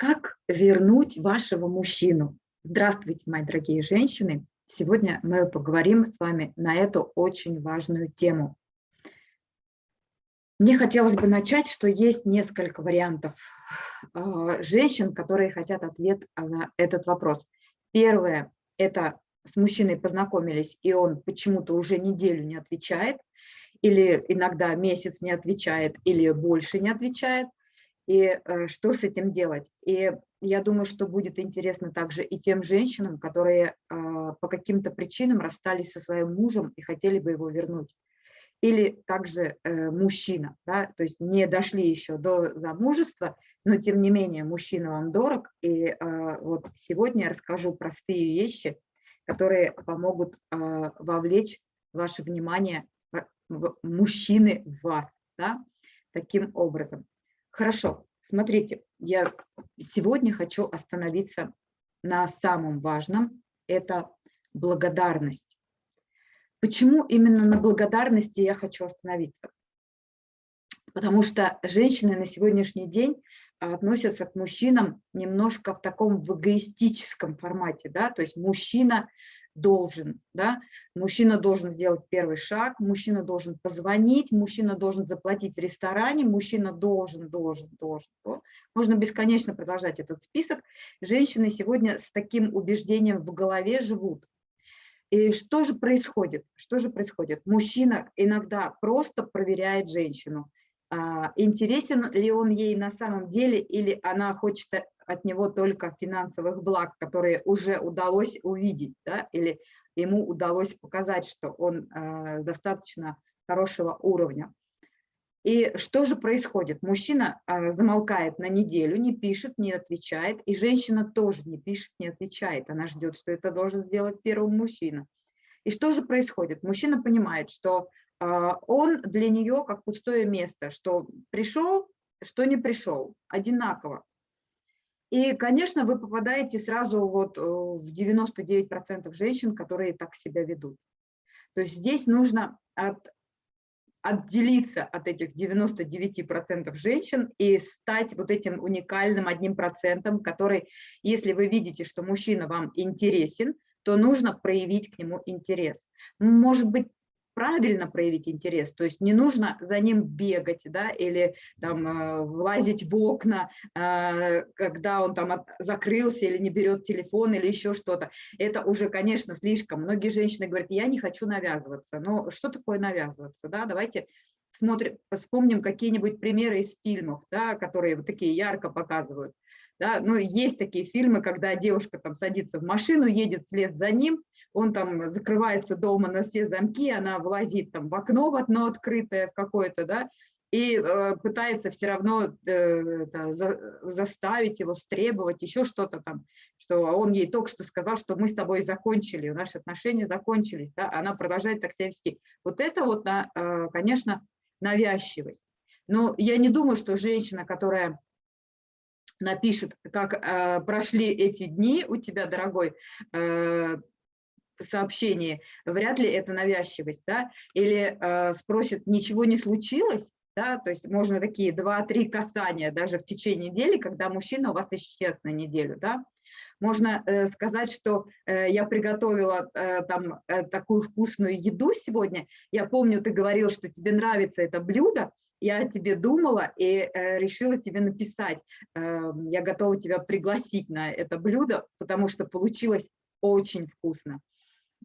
Как вернуть вашего мужчину? Здравствуйте, мои дорогие женщины! Сегодня мы поговорим с вами на эту очень важную тему. Мне хотелось бы начать, что есть несколько вариантов э, женщин, которые хотят ответ на этот вопрос. Первое – это с мужчиной познакомились, и он почему-то уже неделю не отвечает, или иногда месяц не отвечает, или больше не отвечает и э, что с этим делать. И я думаю, что будет интересно также и тем женщинам, которые э, по каким-то причинам расстались со своим мужем и хотели бы его вернуть. Или также э, мужчина, да, то есть не дошли еще до замужества, но тем не менее мужчина вам дорог. И вот сегодня я расскажу простые вещи, которые помогут вовлечь ваше внимание мужчины в вас, да, таким образом. Хорошо, смотрите, я сегодня хочу остановиться на самом важном, это благодарность. Почему именно на благодарности я хочу остановиться? Потому что женщины на сегодняшний день относятся к мужчинам немножко в таком эгоистическом формате, да, то есть мужчина должен, да, мужчина должен сделать первый шаг, мужчина должен позвонить, мужчина должен заплатить в ресторане, мужчина должен, должен, должен. Вот. Можно бесконечно продолжать этот список. Женщины сегодня с таким убеждением в голове живут. И что же происходит? Что же происходит? Мужчина иногда просто проверяет женщину. А, интересен ли он ей на самом деле, или она хочет от него только финансовых благ, которые уже удалось увидеть, да, или ему удалось показать, что он э, достаточно хорошего уровня. И что же происходит? Мужчина э, замолкает на неделю, не пишет, не отвечает, и женщина тоже не пишет, не отвечает. Она ждет, что это должен сделать первый мужчина. И что же происходит? Мужчина понимает, что э, он для нее как пустое место, что пришел, что не пришел, одинаково. И, конечно, вы попадаете сразу вот э, в 99% женщин, которые так себя ведут. То есть здесь нужно от, отделиться от этих 99% женщин и стать вот этим уникальным одним процентом, который, если вы видите, что мужчина вам интересен, то нужно проявить к нему интерес. Может быть, правильно проявить интерес, то есть не нужно за ним бегать, да, или там э, влазить в окна, э, когда он там закрылся или не берет телефон или еще что-то. Это уже, конечно, слишком. Многие женщины говорят, я не хочу навязываться. Но что такое навязываться, да? Давайте смотрим, вспомним какие-нибудь примеры из фильмов, да, которые вот такие ярко показывают. Да, ну, есть такие фильмы, когда девушка там садится в машину, едет вслед за ним, он там закрывается дома на все замки, она влазит там в окно в одно открытое в какое-то, да, и э, пытается все равно э, да, за, заставить его, стребовать, еще что-то там, что он ей только что сказал, что мы с тобой закончили, наши отношения закончились, да, она продолжает так себя вести. Вот это вот, э, конечно, навязчивость. Но я не думаю, что женщина, которая напишет, как э, прошли эти дни у тебя, дорогой, э, сообщении, вряд ли это навязчивость, да, или э, спросит, ничего не случилось, да, то есть можно такие два-три касания даже в течение недели, когда мужчина у вас исчез на неделю, да, можно э, сказать, что э, я приготовила э, там э, такую вкусную еду сегодня, я помню, ты говорил, что тебе нравится это блюдо, я о тебе думала и э, решила тебе написать, э, я готова тебя пригласить на это блюдо, потому что получилось очень вкусно.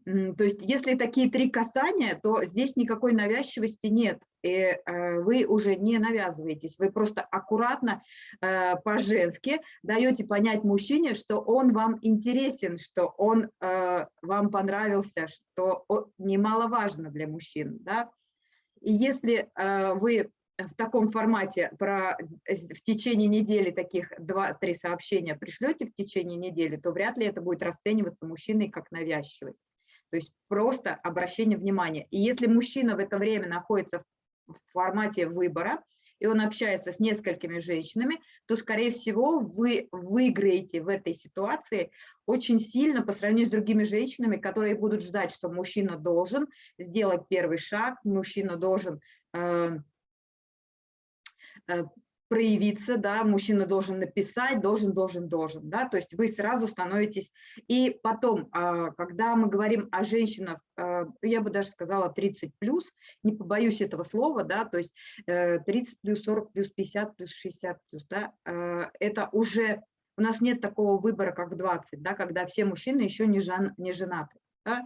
То есть если такие три касания, то здесь никакой навязчивости нет, и э, вы уже не навязываетесь, вы просто аккуратно, э, по-женски даете понять мужчине, что он вам интересен, что он э, вам понравился, что немаловажно для мужчин. Да? И если вы в таком формате про, в течение недели таких 2-3 сообщения пришлете в течение недели, то вряд ли это будет расцениваться мужчиной как навязчивость. То есть просто обращение внимания. И если мужчина в это время находится в формате выбора, и он общается с несколькими женщинами, то, скорее всего, вы выиграете в этой ситуации очень сильно по сравнению с другими женщинами, которые будут ждать, что мужчина должен сделать первый шаг, мужчина должен э, э, проявиться, да, мужчина должен написать, должен, должен, должен, да, то есть вы сразу становитесь, и потом, а, когда мы говорим о женщинах, а, я бы даже сказала 30 плюс, не побоюсь этого слова, да, то есть 30 э, плюс, 40 плюс, 50 плюс, 60 плюс, да, а, это уже, у нас нет такого выбора, как в 20, да, когда все мужчины еще не, жен, не женаты. Да?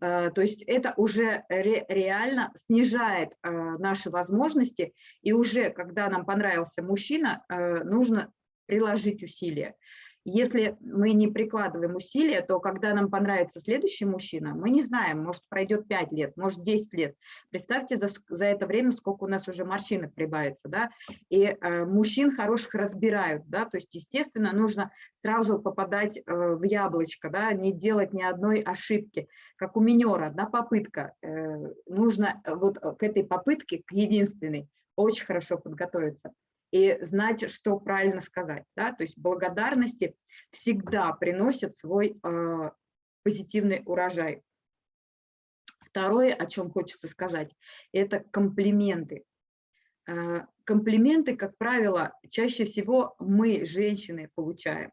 Э, то есть это уже ре, реально снижает э, наши возможности, и уже когда нам понравился мужчина, э, нужно приложить усилия. Если мы не прикладываем усилия, то когда нам понравится следующий мужчина, мы не знаем, может пройдет 5 лет, может 10 лет. Представьте за, за это время, сколько у нас уже морщинок прибавится. Да? И э, мужчин хороших разбирают. Да? То есть, естественно, нужно сразу попадать э, в яблочко, да? не делать ни одной ошибки. Как у минера, одна попытка. Э, нужно вот к этой попытке, к единственной, очень хорошо подготовиться и знать, что правильно сказать. Да? То есть благодарности всегда приносят свой э, позитивный урожай. Второе, о чем хочется сказать, это комплименты. Э, комплименты, как правило, чаще всего мы, женщины, получаем.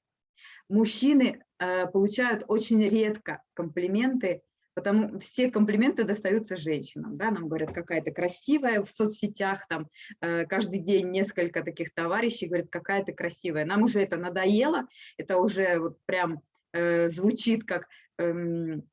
Мужчины э, получают очень редко комплименты, потому все комплименты достаются женщинам, да, нам говорят, какая то красивая в соцсетях, там э, каждый день несколько таких товарищей говорят, какая то красивая. Нам уже это надоело, это уже вот прям э, звучит как эм,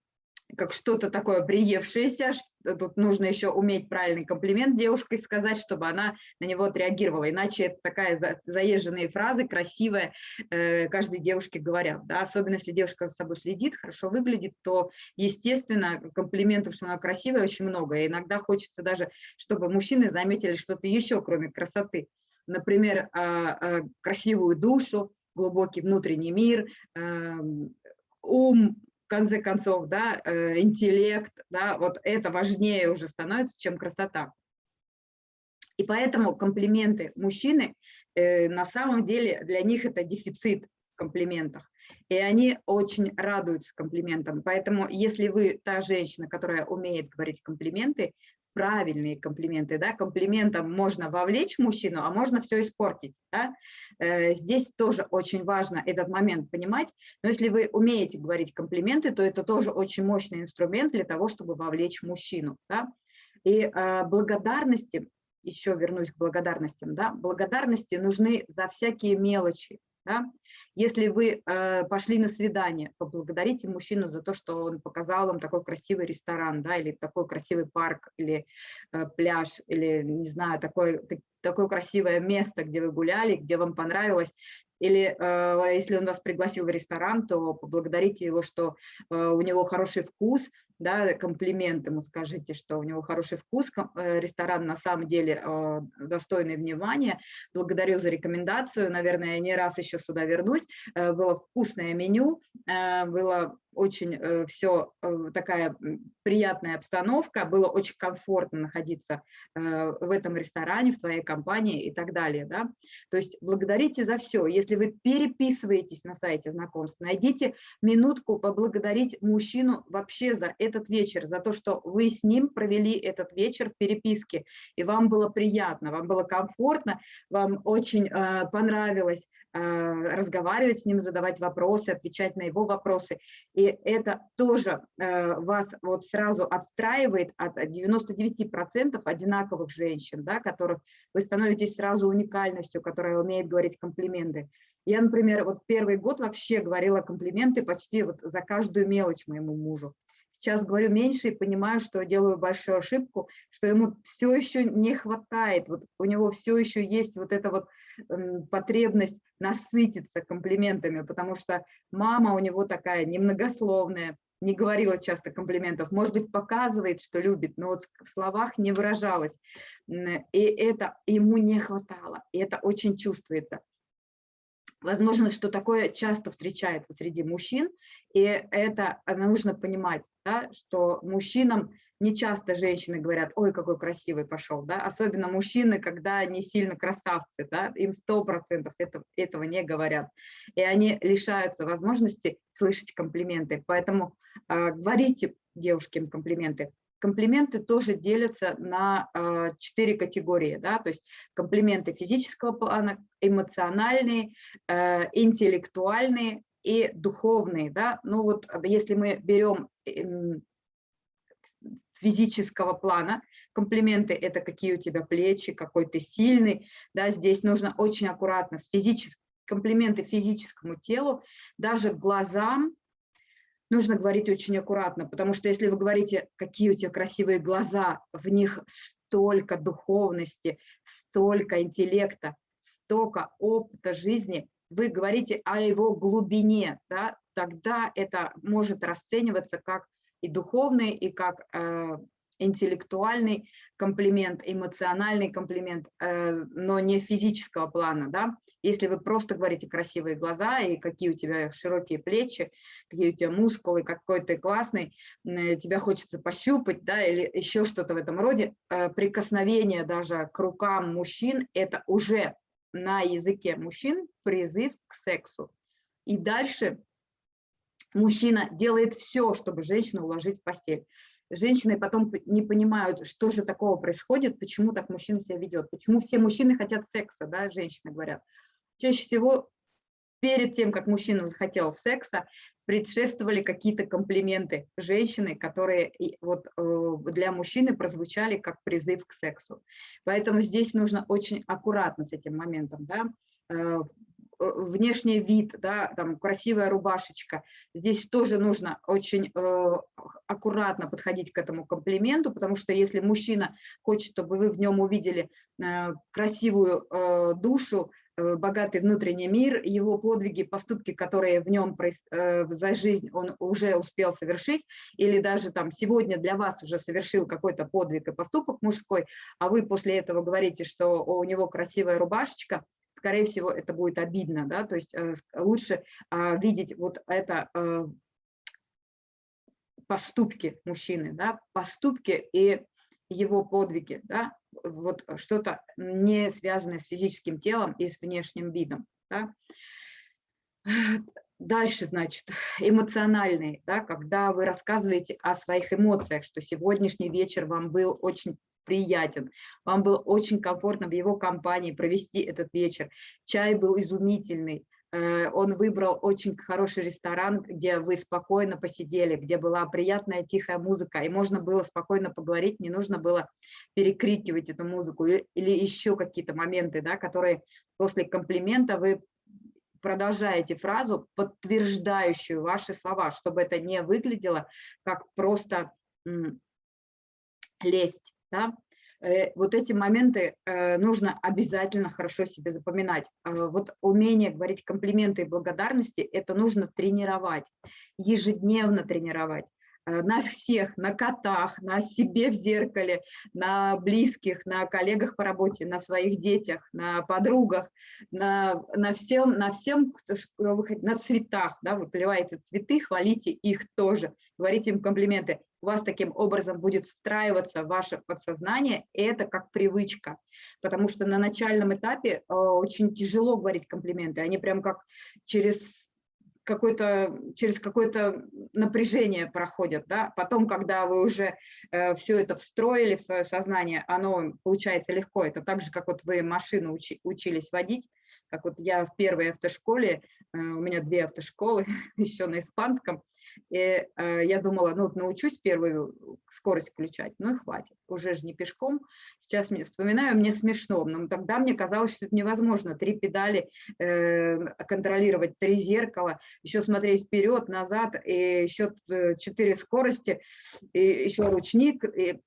как что-то такое приевшееся, тут нужно еще уметь правильный комплимент девушке сказать, чтобы она на него отреагировала, иначе это такая заезженные фразы, красивые, э, каждой девушке говорят, да? особенно если девушка за собой следит, хорошо выглядит, то, естественно, комплиментов, что она красивая, очень много, и иногда хочется даже, чтобы мужчины заметили что-то еще, кроме красоты, например, а, а, красивую душу, глубокий внутренний мир, эм, ум, в конце концов, да, э, интеллект, да, вот это важнее уже становится, чем красота. И поэтому комплименты мужчины э, на самом деле для них это дефицит в комплиментах. И они очень радуются комплиментам. Поэтому если вы та женщина, которая умеет говорить комплименты, правильные комплименты. Да? Комплиментом можно вовлечь мужчину, а можно все испортить. Да? Э, здесь тоже очень важно этот момент понимать. Но если вы умеете говорить комплименты, то это тоже очень мощный инструмент для того, чтобы вовлечь мужчину. Да? И э, благодарности, еще вернусь к благодарностям, да? благодарности нужны за всякие мелочи. Да? Если вы э, пошли на свидание, поблагодарите мужчину за то, что он показал вам такой красивый ресторан, да, или такой красивый парк, или э, пляж, или, не знаю, такое, такое красивое место, где вы гуляли, где вам понравилось. Или э, если он вас пригласил в ресторан, то поблагодарите его, что э, у него хороший вкус, да, комплимент ему скажите, что у него хороший вкус, э, ресторан на самом деле э, достойный внимания. Благодарю за рекомендацию, наверное, я не раз еще сюда вернусь. Э, было вкусное меню, было очень э, все э, такая приятная обстановка, было очень комфортно находиться э, в этом ресторане, в твоей компании и так далее. Да? То есть благодарите за все. Если вы переписываетесь на сайте знакомств, найдите минутку поблагодарить мужчину вообще за этот вечер, за то, что вы с ним провели этот вечер в переписке, и вам было приятно, вам было комфортно, вам очень понравилось разговаривать с ним, задавать вопросы, отвечать на его вопросы. И это тоже э, вас вот сразу отстраивает от 99% одинаковых женщин, да, которых вы становитесь сразу уникальностью, которая умеет говорить комплименты. Я, например, вот первый год вообще говорила комплименты почти вот за каждую мелочь моему мужу. Сейчас говорю меньше и понимаю, что делаю большую ошибку, что ему все еще не хватает, вот у него все еще есть вот эта вот потребность насытиться комплиментами, потому что мама у него такая немногословная, не говорила часто комплиментов, может быть, показывает, что любит, но вот в словах не выражалась. И это ему не хватало, и это очень чувствуется. Возможно, что такое часто встречается среди мужчин, и это нужно понимать, да, что мужчинам не часто женщины говорят, ой, какой красивый пошел, да, особенно мужчины, когда они сильно красавцы, да, им сто процентов этого, не говорят, и они лишаются возможности слышать комплименты, поэтому э, говорите девушкам комплименты, комплименты тоже делятся на э, четыре категории, да, то есть комплименты физического плана, эмоциональные, э, интеллектуальные и духовные, да, ну вот если мы берем эм, физического плана, комплименты – это какие у тебя плечи, какой ты сильный, да, здесь нужно очень аккуратно с физическим, комплименты физическому телу, даже глазам, нужно говорить очень аккуратно, потому что если вы говорите, какие у тебя красивые глаза, в них столько духовности, столько интеллекта, столько опыта жизни, вы говорите о его глубине, да, тогда это может расцениваться как и духовный, и как э, интеллектуальный комплимент, эмоциональный комплимент, э, но не физического плана. Да? Если вы просто говорите красивые глаза и какие у тебя широкие плечи, какие у тебя мускулы, какой ты классный, э, тебя хочется пощупать, да, или еще что-то в этом роде, э, прикосновение даже к рукам мужчин – это уже на языке мужчин призыв к сексу. И дальше мужчина делает все, чтобы женщину уложить в постель женщины потом не понимают, что же такого происходит, почему так мужчина себя ведет, почему все мужчины хотят секса, да, женщины говорят. Чаще всего перед тем, как мужчина захотел секса, предшествовали какие-то комплименты женщины, которые вот э, для мужчины прозвучали как призыв к сексу. Поэтому здесь нужно очень аккуратно с этим моментом, да, э, внешний вид, да, там красивая рубашечка. Здесь тоже нужно очень э, аккуратно подходить к этому комплименту, потому что если мужчина хочет, чтобы вы в нем увидели э, красивую э, душу, э, богатый внутренний мир, его подвиги, поступки, которые в нем э, за жизнь он уже успел совершить, или даже там сегодня для вас уже совершил какой-то подвиг и поступок мужской, а вы после этого говорите, что у него красивая рубашечка, скорее всего, это будет обидно, да, то есть э, лучше а, видеть вот это э, поступки мужчины, да, поступки и его подвиги, да, вот что-то не связанное с физическим телом и с внешним видом, да. Дальше, значит, эмоциональные, да, когда вы рассказываете о своих эмоциях, что сегодняшний вечер вам был очень приятен, вам было очень комфортно в его компании провести этот вечер, чай был изумительный, э, он выбрал очень хороший ресторан, где вы спокойно посидели, где была приятная тихая музыка, и можно было спокойно поговорить, не нужно было перекрикивать эту музыку или еще какие-то моменты, да, которые после комплимента вы продолжаете фразу, подтверждающую ваши слова, чтобы это не выглядело как просто лесть. Да? Э, вот эти моменты э, нужно обязательно хорошо себе запоминать. Э, вот умение говорить комплименты и благодарности, это нужно тренировать, ежедневно тренировать на всех, на котах, на себе в зеркале, на близких, на коллегах по работе, на своих детях, на подругах, на, на всем, на всем, кто, на цветах, да, вы поливаете цветы, хвалите их тоже, говорите им комплименты у вас таким образом будет встраиваться в ваше подсознание, и это как привычка, потому что на начальном этапе э, очень тяжело говорить комплименты, они прям как через какое-то через какое-то напряжение проходят, да, потом, когда вы уже э, все это встроили в свое сознание, оно получается легко, это так же, как вот вы машину учи, учились водить, как вот я в первой автошколе, э, у меня две автошколы, еще на испанском, и э, я думала, ну, научусь первую скорость включать, ну и хватит, уже же не пешком. Сейчас мне вспоминаю, мне смешно, но тогда мне казалось, что это невозможно. Три педали э, контролировать, три зеркала, еще смотреть вперед, назад, и еще э, четыре скорости, и еще ручник. И,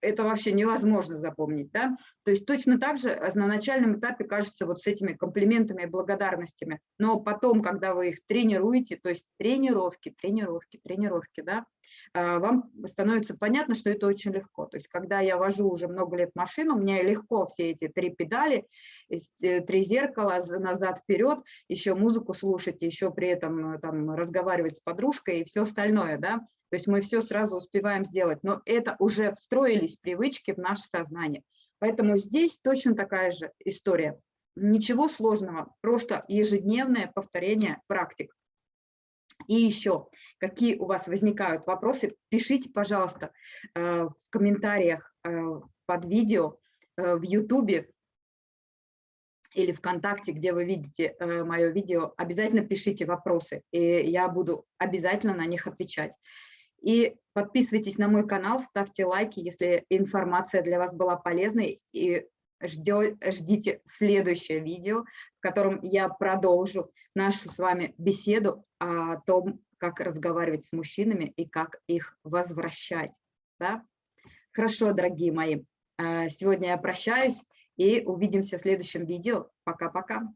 это вообще невозможно запомнить. Да? То есть точно так же э, на начальном этапе кажется вот с этими комплиментами и благодарностями, но потом, когда вы их тренируете, то есть тренировки, тренировки, тренировки, да, вам становится понятно, что это очень легко. То есть когда я вожу уже много лет машину, мне легко все эти три педали, э, три зеркала, назад-вперед, еще музыку слушать, еще при этом э, там, разговаривать с подружкой и все остальное. Да? То есть мы все сразу успеваем сделать, но это уже встроились привычки в наше сознание. Поэтому здесь точно такая же история. Ничего сложного, просто ежедневное повторение практик. И еще, какие у вас возникают вопросы, пишите, пожалуйста, э, в комментариях э, под видео э, в YouTube или ВКонтакте, где вы видите мое видео, обязательно пишите вопросы, и я буду обязательно на них отвечать. И подписывайтесь на мой канал, ставьте лайки, если информация для вас была полезной, и ждите следующее видео, в котором я продолжу нашу с вами беседу о том, как разговаривать с мужчинами и как их возвращать. Да? Хорошо, дорогие мои, а, сегодня я прощаюсь и увидимся в следующем видео. Пока-пока.